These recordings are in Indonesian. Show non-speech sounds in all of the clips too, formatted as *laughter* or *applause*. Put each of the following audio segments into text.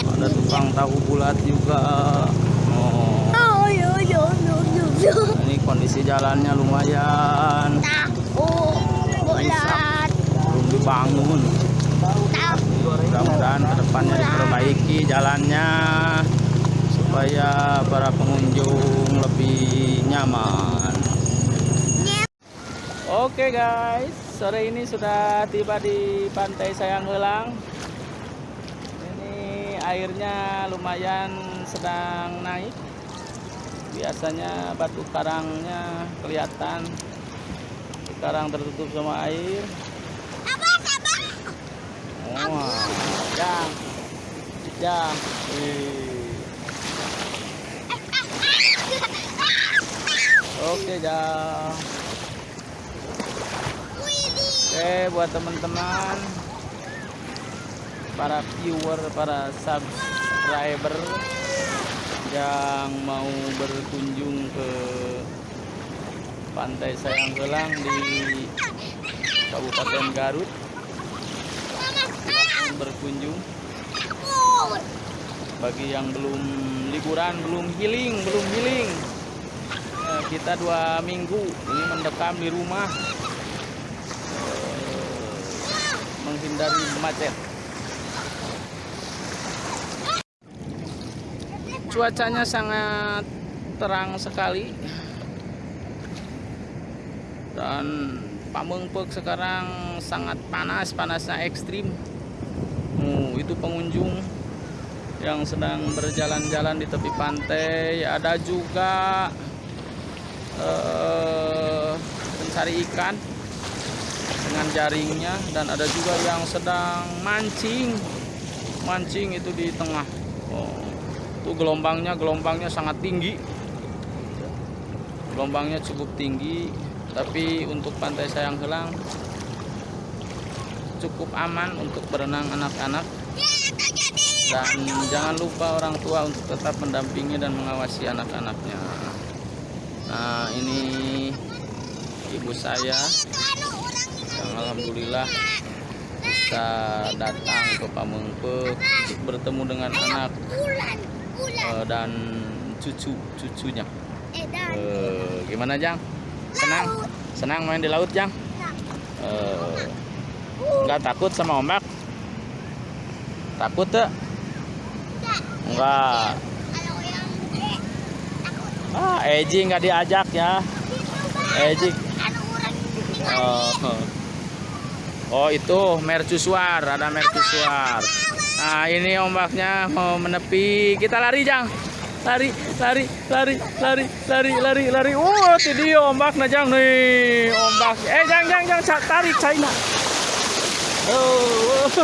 ada tukang tahu bulat juga oh Oh, yo yo yo yo yo. ini kondisi jalannya lumayan Tahu bulat. belum dibangun Tahu. mudah-mudahan ke depannya diperbaiki jalannya supaya para pengunjung lebih nyaman Oke guys, sore ini sudah tiba di Pantai Sayang Helang. Airnya lumayan sedang naik. Biasanya batu karangnya kelihatan. Sekarang tertutup sama air. Abang, abang. Wah, jang. Wih. Oke jang. Oke buat teman-teman para viewer, para subscriber yang mau berkunjung ke Pantai Sayang Gelang di Kabupaten Garut silahkan berkunjung. Bagi yang belum liburan belum healing belum healing eh, kita dua minggu ini mendekam di rumah eh, menghindari macet cuacanya sangat terang sekali dan Pamengpek sekarang sangat panas panasnya ekstrim Oh, itu pengunjung yang sedang berjalan-jalan di tepi pantai. Ada juga eh, pencari ikan dengan jaringnya dan ada juga yang sedang mancing. Mancing itu di tengah. Oh, itu gelombangnya gelombangnya sangat tinggi. Gelombangnya cukup tinggi, tapi untuk pantai Sayang Helang cukup aman untuk berenang anak-anak. Dan jangan lupa orang tua untuk tetap mendampingi dan mengawasi anak-anaknya. Nah ini ibu saya yang alhamdulillah bisa datang ke Pamengpe bertemu dengan anak Eh, dan cucu-cucunya Edan. Eh, gimana Jang? Senang? Senang main di laut Jang? Nggak takut sama ombak? Takut tuh? Takut. Ah, Eji nggak diajak ya. Eji. Gede. Oh. Oh itu mercusuar, ada mercusuar. Nah ini ombaknya mau menepi. Kita lari jang, lari, lari, lari, lari, lari, lari, lari. Oh itu dia ombaknya jang nih, ombak. Eh jang, jang, jang, tarik China. Oh, *laughs*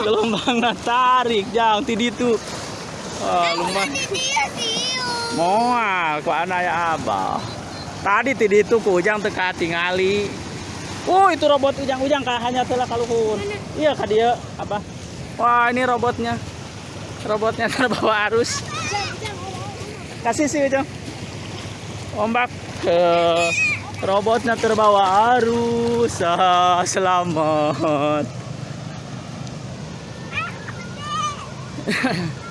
gelombangnya tarik jang, tidi tuh. Oh, lumayan. Dia sih. Moal ku anak ya abah. Tadi tadi itu ku ujang teka tingali. Oh itu robot ujang-ujang kah hanya telah kaluhun. Iya kah dia apa? Wah ini robotnya. Robotnya *laughs* terbawa arus. Kasih sih ujang. Ombak ke robotnya terbawa arus. *laughs* Ah, selamat. *laughs*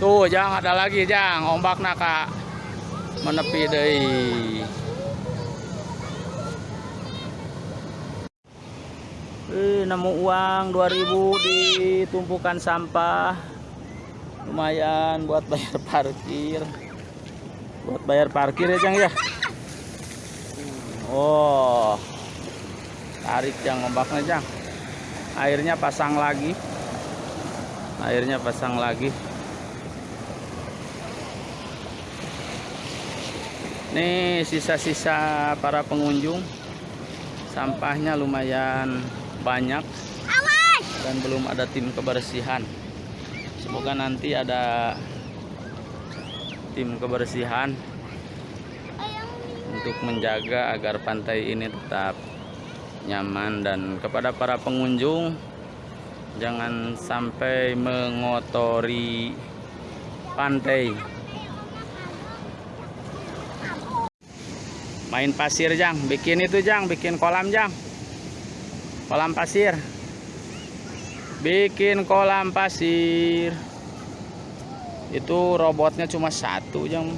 Tuh, Jang ada lagi, Jang. Ombak naka menepi deui. Eh, nemu uang 2000 di tumpukan sampah. Lumayan buat bayar parkir. Buat bayar parkir ya, Jang ya. Oh. Tarik Jang ombaknya, Jang. Airnya pasang lagi. Airnya pasang lagi. Nih sisa-sisa para pengunjung sampahnya lumayan banyak dan belum ada tim kebersihan. Semoga nanti ada tim kebersihan untuk menjaga agar pantai ini tetap nyaman. Dan kepada para pengunjung jangan sampai mengotori pantai. Main pasir jang. Bikin itu jang. Bikin kolam jang kolam pasir. Bikin kolam pasir. Itu robotnya cuma satu jang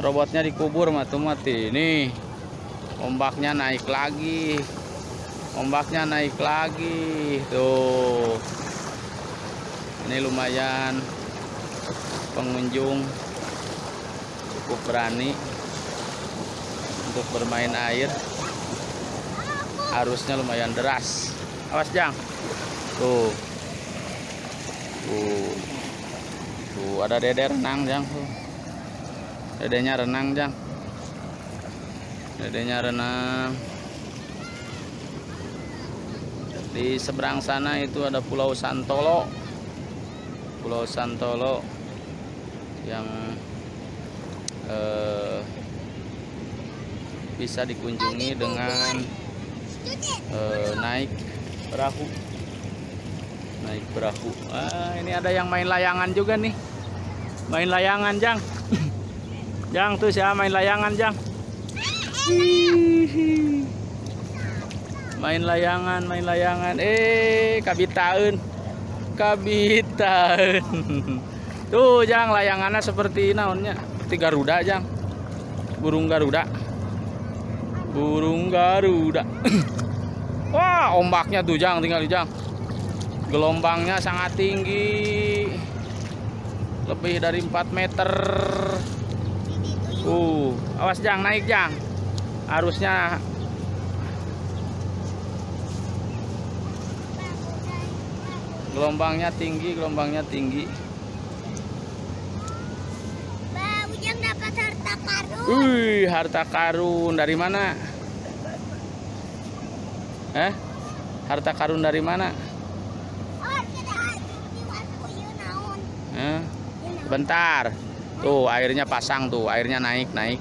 robotnya dikubur mati mati ini ombaknya naik lagi. Ombaknya naik lagi. Tuh. Ini lumayan pengunjung. Cukup berani untuk bermain air arusnya lumayan deras. Awas jang. Tuh. Tuh. Tuh ada dede renang jang. Tuh. Dedenya renang jang. Dedenya renang. Di seberang sana itu ada pulau Santolo. Pulau Santolo yang eh, bisa dikunjungi dengan eh, naik perahu. Naik perahu. Ah, ini ada yang main layangan juga nih. Main layangan jang. *laughs* Jang tuh siapa main layangan jang? *laughs* Main layangan main layangan. Eh kabitaun kabitaun *laughs* tuh jang layangannya seperti naonnya. Seperti garuda jang. Burung garuda. Burung garuda *clears throat* wah ombaknya tuh jang tinggal jang. Gelombangnya sangat tinggi. Lebih dari 4 meter. Uh awas jang naik jang. Arusnya gelombangnya tinggi gelombangnya tinggi. Bah, dapat harta karun. Wih, harta karun. Dari mana? Eh? Harta karun dari mana? Oh? Eh? Bentar. Tuh, airnya pasang tuh, airnya naik, naik.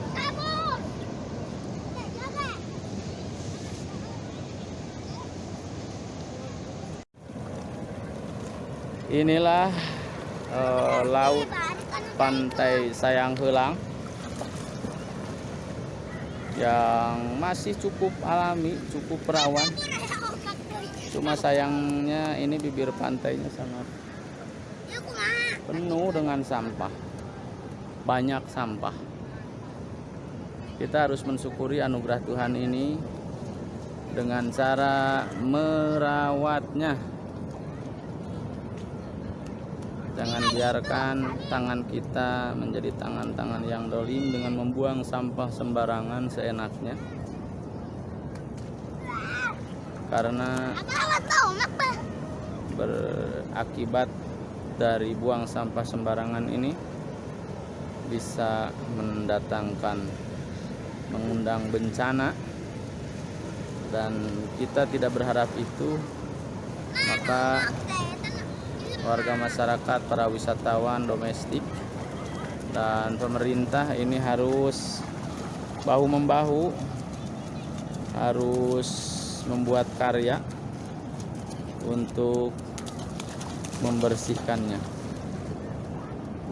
Inilah eh, laut kan pantai Sayang Helang yang masih cukup alami, cukup perawan. Cuma sayangnya ini bibir pantainya sangat penuh dengan sampah. Banyak sampah. Kita harus mensyukuri anugerah Tuhan ini dengan cara merawatnya. Jangan biarkan tangan kita menjadi tangan-tangan yang dolim dengan membuang sampah sembarangan seenaknya. Karena berakibat dari buang sampah sembarangan ini bisa mendatangkan mengundang bencana dan kita tidak berharap itu maka warga masyarakat para wisatawan domestik dan pemerintah ini harus bahu membahu harus membuat karya untuk membersihkannya.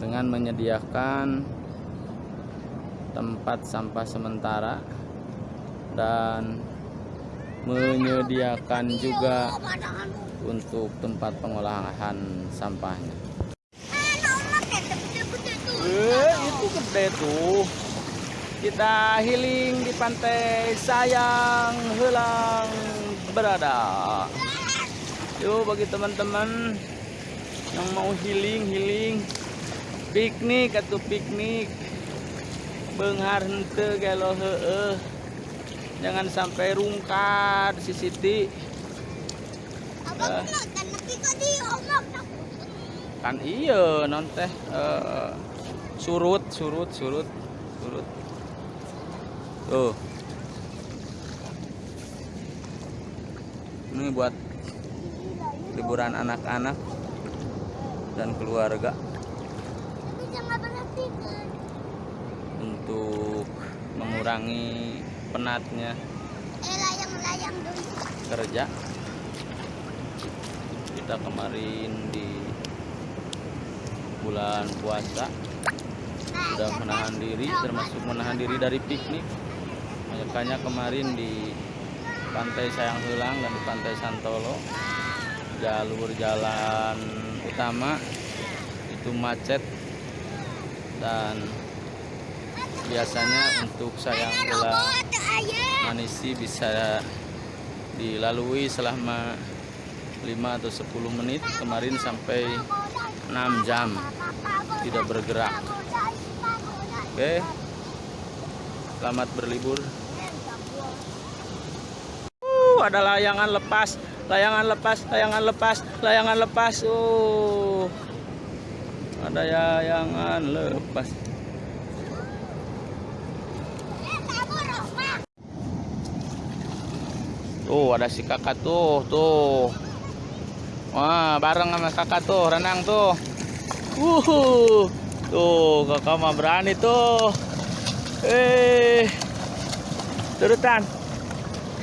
Dengan menyediakan tempat sampah sementara dan menyediakan juga untuk tempat pengolahan sampahnya. Eh, itu gede tuh. Kita healing di pantai Sayang Helang berada. Yuk bagi teman-teman yang mau healing healing piknik atau piknik benghar hente heeh jangan sampai rungkat si Siti Nak kan kan iya non teh eh, surut surut surut surut. Tuh. Ini buat liburan anak-anak dan keluarga. Untuk mengurangi penatnya. Eh kerja kita kemarin di bulan puasa sudah menahan diri termasuk menahan diri dari piknik makanya kemarin di pantai Sayang Helang dan di pantai Santolo jalur jalan utama itu macet dan biasanya untuk Sayang ayah. Manisi bisa dilalui selama 5 atau 10 menit. Kemarin sampai 6 jam. Tidak bergerak. Oke. Selamat berlibur. Uh, ada layangan lepas layangan lepas layangan lepas layangan lepas. Uh. Ada layangan lepas. Tuh ada si kakak tuh, tuh. Wah, bareng sama kakak tuh, renang tuh. Uh, tuh kakak mah berani tuh. Eh, turutan.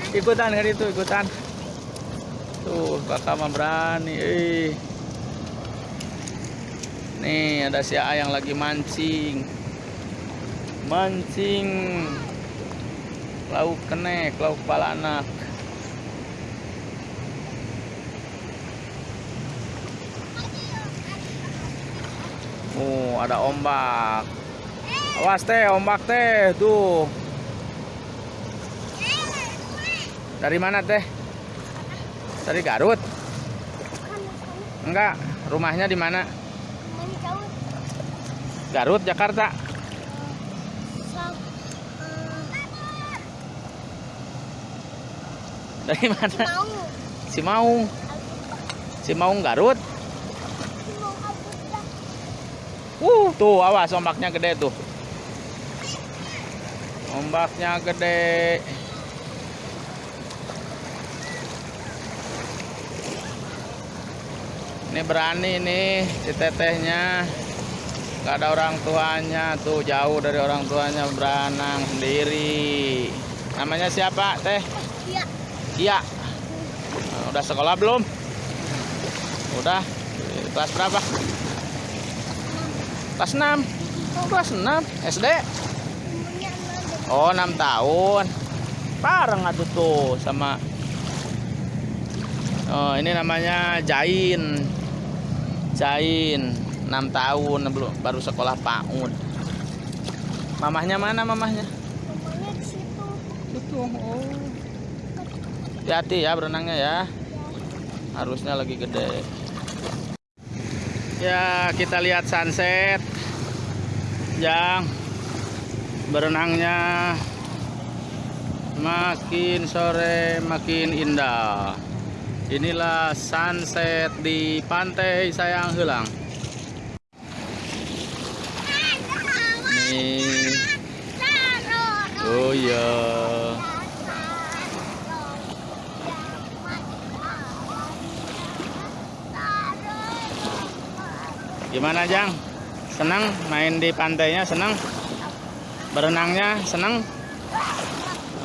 Ikutan hari itu, ikutan. Tuh kakak mah berani. Eh. Nih ada si A yang lagi mancing. Mancing. Lauk kenek, lauk kepala anak. Oh, ada ombak. Awas teh, ombak teh, tuh. Dari mana teh? Dari Garut? Enggak, rumahnya di mana? Garut, Jakarta. Dari mana? Mau. Cimaung. Cimaung Garut. Uh, tuh awas ombaknya gede tuh. Ombaknya gede. Ini berani nih si tetehnya. Gak ada orang tuanya tuh jauh dari orang tuanya berenang sendiri. Namanya siapa teh? Iya. Iya. Nah, udah sekolah belum? Udah. Kelas berapa? Kelas 6. Oh, kelas 6 SD. Oh, 6 tahun. Bareng atuh tuh sama Oh, ini namanya Jain. Jain, 6 tahun belum baru sekolah PAUD. Mamahnya mana mamahnya? Rumahnya di situ. Itu. Oh. Hati-hati ya berenangnya ya. Harusnya lagi gede. Ya, kita lihat sunset. Yang berenangnya makin sore makin indah. Inilah sunset di pantai Sayang Helang. Nih. Oh iya. Gimana Jang? Senang main di pantainya? Senang? Berenangnya? Senang?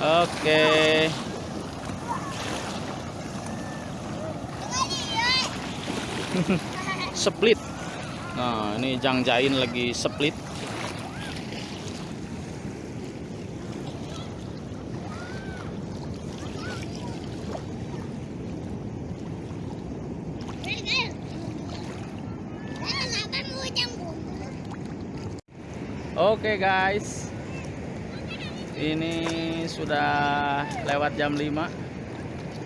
Oke. *laughs* Split. Nah, ini Jang Jain lagi split. Oke guys. Ini sudah lewat jam 5.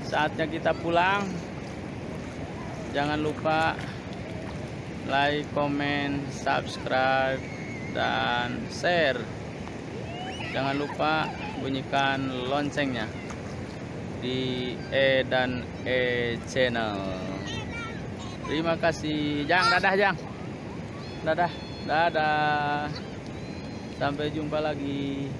Saatnya kita pulang. Jangan lupa like, comment, subscribe dan share. Jangan lupa bunyikan loncengnya di E dan E channel. Terima kasih. Jang, dadah Jang. Dadah. Dadah. Sampai jumpa lagi.